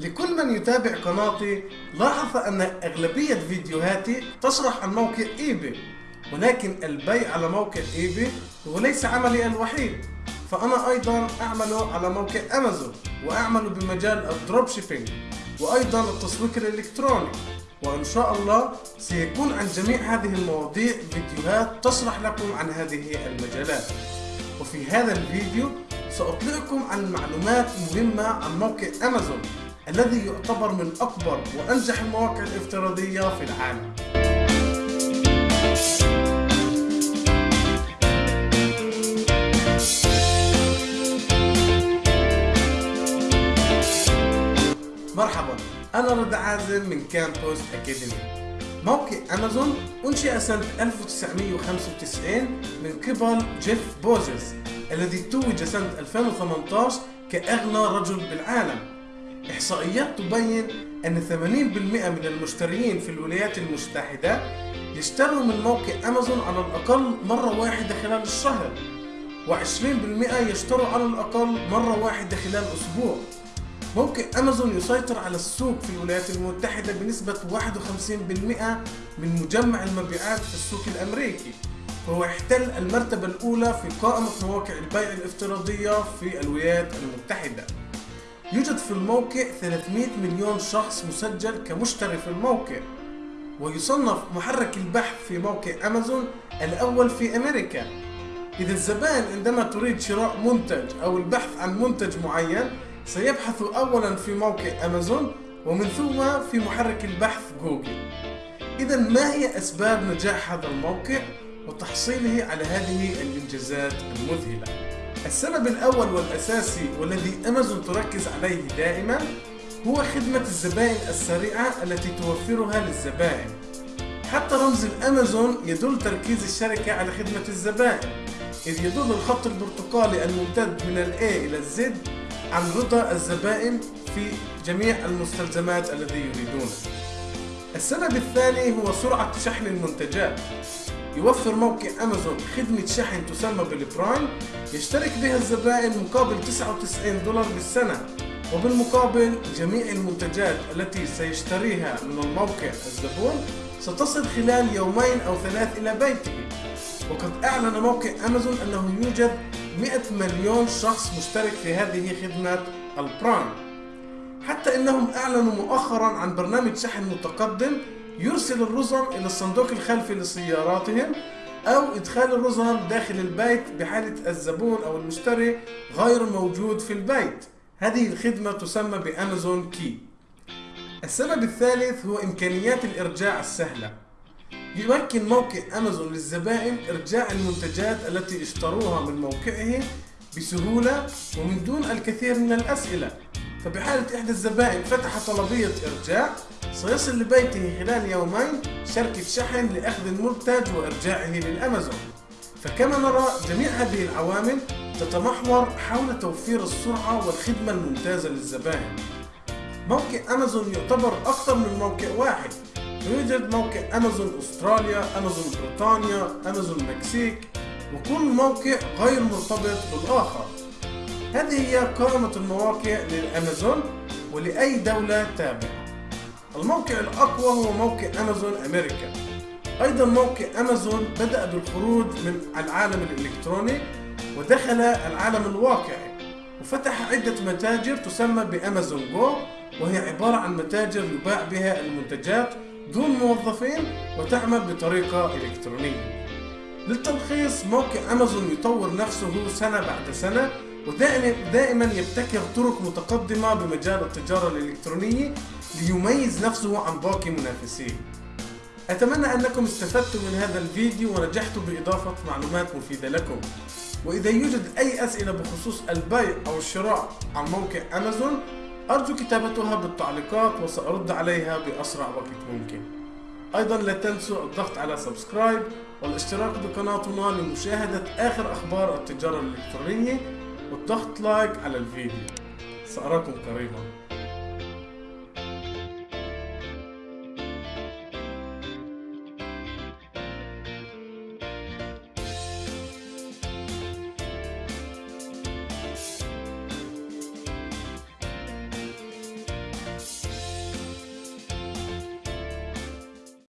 لكل من يتابع قناتي لاحظ أن أغلبية فيديوهاتي تشرح عن موقع إيباي ولكن البيع على موقع إيباي هو ليس عملي الوحيد. فأنا أيضا أعمل على موقع أمازون وأعمل بمجال ال dropshipping وأيضا التسويق الإلكتروني. وإن شاء الله سيكون عن جميع هذه المواضيع فيديوهات تشرح لكم عن هذه المجالات. وفي هذا الفيديو سأطلعكم عن معلومات مهمة عن موقع أمازون. الذي يعتبر من أكبر وأنجح المواقع الافتراضية في العالم. مرحبا أنا رضا عازم من كامبوس أكاديمي موقع أمازون أنشئ سنة 1995 من قبل جيف بوزيس الذي توج سنة 2018 كأغنى رجل بالعالم. إحصائيات تبين أن 80% من المشترين في الولايات المتحدة يشتروا من موقع أمازون على الأقل مرة واحدة خلال الشهر و20% يشتروا على الأقل مرة واحدة خلال أسبوع. موقع أمازون يسيطر على السوق في الولايات المتحدة بنسبة 51% من مجمع المبيعات في السوق الأمريكي فهو يحتل المرتبة الأولى في قائمة مواقع البيع الافتراضية في الولايات المتحدة. يوجد في الموقع 300 مليون شخص مسجل كمشتري في الموقع ويصنف محرك البحث في موقع أمازون الأول في أمريكا. إذا الزبائن عندما تريد شراء منتج أو البحث عن منتج معين سيبحث أولا في موقع أمازون ومن ثم في محرك البحث جوجل. إذا ما هي أسباب نجاح هذا الموقع؟ وتحصيله على هذه الإنجازات المذهلة. السبب الأول والأساسي والذي أمازون تركز عليه دائما هو خدمة الزبائن السريعة التي توفرها للزبائن. حتى رمز الأمازون يدل تركيز الشركة على خدمة الزبائن إذ يدل الخط البرتقالي الممتد من ال A إلى الزد عن رضا الزبائن في جميع المستلزمات الذي يريدونه. السبب الثاني هو سرعة شحن المنتجات. يوفر موقع أمازون خدمة شحن تسمى بالبرايم يشترك بها الزبائن مقابل 99 دولار بالسنة وبالمقابل جميع المنتجات التي سيشتريها من الموقع الزبون ستصل خلال يومين أو ثلاث إلى بيته. وقد أعلن موقع أمازون أنه يوجد 100 مليون شخص مشترك في هذه خدمة البرايم. حتى أنهم أعلنوا مؤخرا عن برنامج شحن متقدم يرسل الرزم إلى الصندوق الخلفي لسياراتهم أو إدخال الرزم داخل البيت بحالة الزبون أو المشتري غير موجود في البيت. هذه الخدمة تسمى بأمازون كي. السبب الثالث هو إمكانيات الإرجاع السهلة. يمكن موقع أمازون للزبائن إرجاع المنتجات التي اشتروها من موقعه بسهولة ومن دون الكثير من الأسئلة. فبحالة إحدى الزبائن فتح طلبية إرجاع سيصل لبيته خلال يومين شركة شحن لأخذ المنتج وإرجاعه للأمازون. فكما نرى جميع هذه العوامل تتمحور حول توفير السرعة والخدمة الممتازة للزبائن موقع أمازون يعتبر أكثر من موقع واحد. يوجد موقع أمازون أستراليا أمازون بريطانيا أمازون مكسيك وكل موقع غير مرتبط بالآخر. هذه هي قائمة المواقع للأمازون ولأي دولة تابعة. الموقع الأقوى هو موقع أمازون أمريكا. أيضا موقع أمازون بدأ بالخروج من العالم الإلكتروني ودخل العالم الواقعي وفتح عدة متاجر تسمى بأمازون جو وهي عبارة عن متاجر يباع بها المنتجات دون موظفين وتعمل بطريقة إلكترونية. للتلخيص موقع أمازون يطور نفسه سنة بعد سنة ودائما دائما يبتكر طرق متقدمة بمجال التجارة الإلكترونية ليميز نفسه عن باقي منافسيه أتمنى أنكم استفدتم من هذا الفيديو ونجحتم بإضافة معلومات مفيدة لكم. وإذا يوجد أي أسئلة بخصوص البيع أو الشراء عن موقع أمازون أرجو كتابتها بالتعليقات وسأرد عليها بأسرع وقت ممكن. أيضا لا تنسوا الضغط على subscribe والاشتراك بقناتنا لمشاهدة آخر أخبار التجارة الإلكترونية. والضغط like على الفيديو. سأراكم قريبا